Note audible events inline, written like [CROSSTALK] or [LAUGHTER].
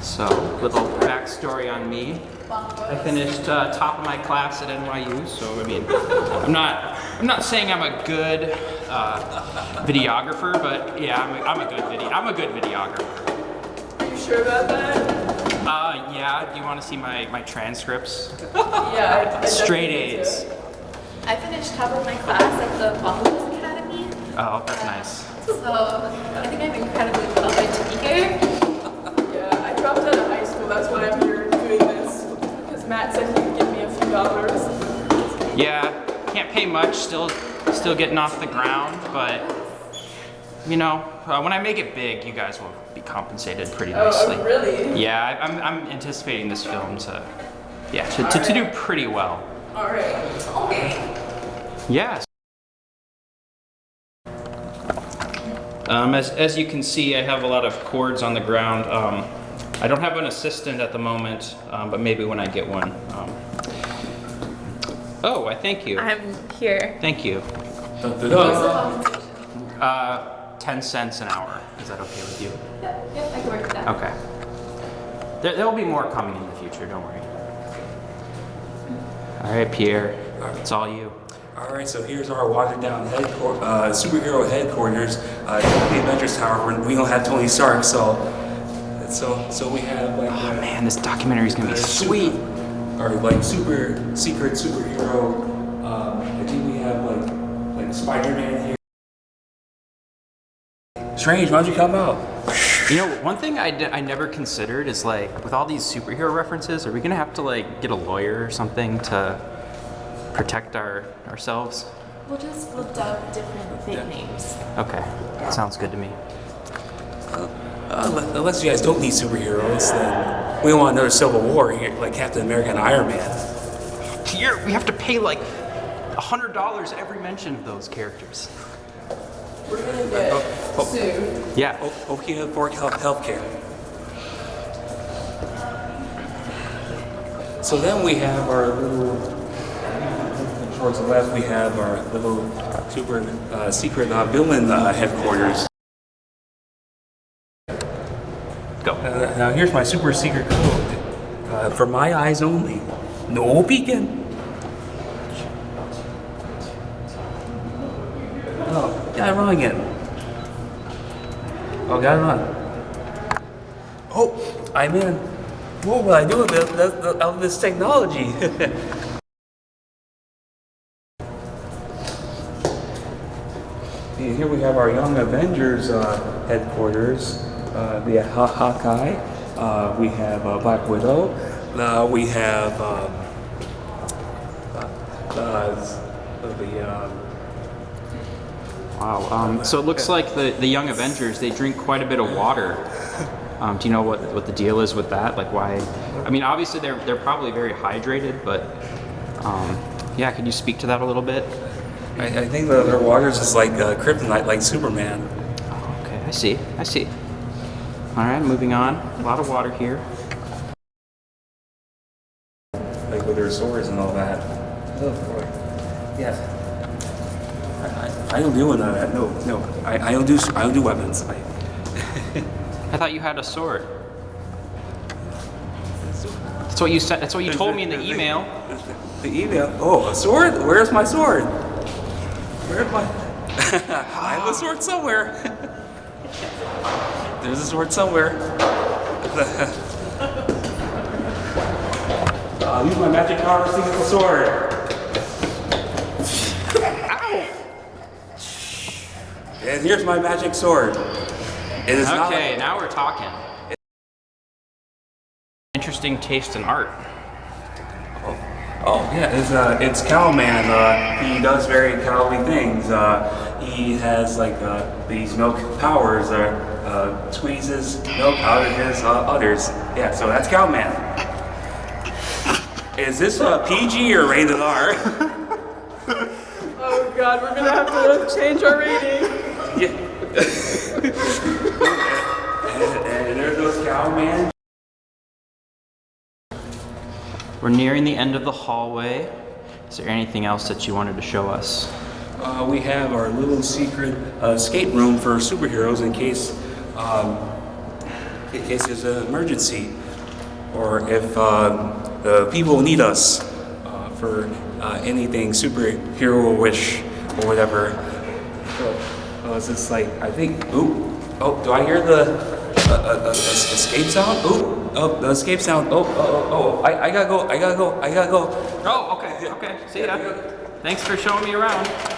So, little backstory on me. I finished uh, top of my class at NYU, so I mean, I'm not, I'm not saying I'm a good uh, videographer, but yeah, I'm a, I'm a good video, I'm a good videographer. Are you sure about that? Uh, yeah. Do you want to see my my transcripts? Yeah, I, I Straight definitely need A's. I finished top of my class at the Bongos Academy. Oh, that's nice. So I think I'm incredibly qualified to be here. Yeah, I dropped out of high school. That's why I'm here doing this. Because Matt said he would give me a few dollars. Yeah, can't pay much. Still, still getting off the ground, but you know, uh, when I make it big, you guys will be compensated pretty Oh, nicely. oh, really? Yeah, I, I'm, I'm anticipating this film to, yeah, to, to, to do pretty well. All right. Okay. Yes. Um, as, as you can see, I have a lot of cords on the ground. Um, I don't have an assistant at the moment, um, but maybe when I get one. Oh, I thank you. I'm here. Thank you. What's the compensation? Uh, 10 cents an hour. Is that okay with you? Yeah, yeah, I can work with that. Okay. There, there will be more coming in the future, don't worry. All right, Pierre, it's all you. All right, so here's our watered down headquarters, uh, superhero headquarters. Uh, the Avengers Tower. We're- We don't have Tony Stark, so so so we have like Oh uh, man, this documentary is gonna be uh, sweet. Super- or like super secret superhero. Um, I think we have like like Spider-Man here. Strange, why'd you come out? You know, one thing I, d- I never considered is like, with all these superhero references, are we gonna have to like get a lawyer or something to protect our ourselves? We'll just we'll dub different nicknames. Okay, sounds good to me. Uh, unless- unless you guys don't need superheroes, then we don't want another Civil War here, like Captain America and Iron Man. Pierre, we have to pay like a hundred dollars every mention of those characters. We're gonna get oh. soon. Yeah. O- Okay, for health healthcare. So then we have our little. Towards the left, we have our little super uh, secret uh, villain uh, headquarters. Go. Uh, now here's my super secret code. Uh, for my eyes only. No peeking. Oh, got it wrong again. Oh, got it wrong. Oh, I'm in. What will I do with this, this, technology? [LAUGHS] Here we have our Young Avengers uh, headquarters. Uh, we have Haw- Hawkeye. Uh, we have uh, Black Widow. Uh, we have um, uh, uh, the um, Wow. Um, so it looks like the, the Young Avengers, they drink quite a bit of water. [LAUGHS] Um, do you know what, what the deal is with that? Like why? I mean, obviously they're, they're probably very hydrated, but um, yeah, could you speak to that a little bit? I, I think that their waters is like uh, kryptonite, like Superman. Oh, okay, I see, I see. All right, moving on. A lot of water here. like with their swords and all that. Oh boy. Yes. I, I, I don't do none of that. No, no. I, I don't do I don't do weapons. I, [LAUGHS] I thought you had a sword. That's what you said. That's what you told me in the email. [LAUGHS] The email. Oh, a sword? Where's my sword? Where's my? [LAUGHS] I have a sword somewhere. There's a sword somewhere. I'll [LAUGHS] uh, use my magic power to the sword. And here's my magic sword. It is not Okay, now we're talking. Interesting taste in art. Oh yeah, it's uh, it's Cowman. Uh, he does very cowly things. Uh, he has like uh, these milk powers. Uh, uh, squeezes milk out of his uh, udders. Yeah, so that's Cowman. Is this uh, PG or rated R? [LAUGHS] Oh god, we're gonna have to change our rating. yeah. [LAUGHS] We're nearing the end of the hallway. Is there anything else that you wanted to show us? Uh, we have our little secret uh, skate room for superheroes in case um, in case there's an emergency, or if um, the people need us uh, for uh, anything superhero-ish or whatever. So, uh, it's just like I think. Ooh, oh, do I hear the uh, escape sound? Oh, oh, the escape sound. Oh, oh, oh, oh, I, I gotta go. I gotta go. I gotta go. Oh, okay, okay. See ya. Thanks for showing me around.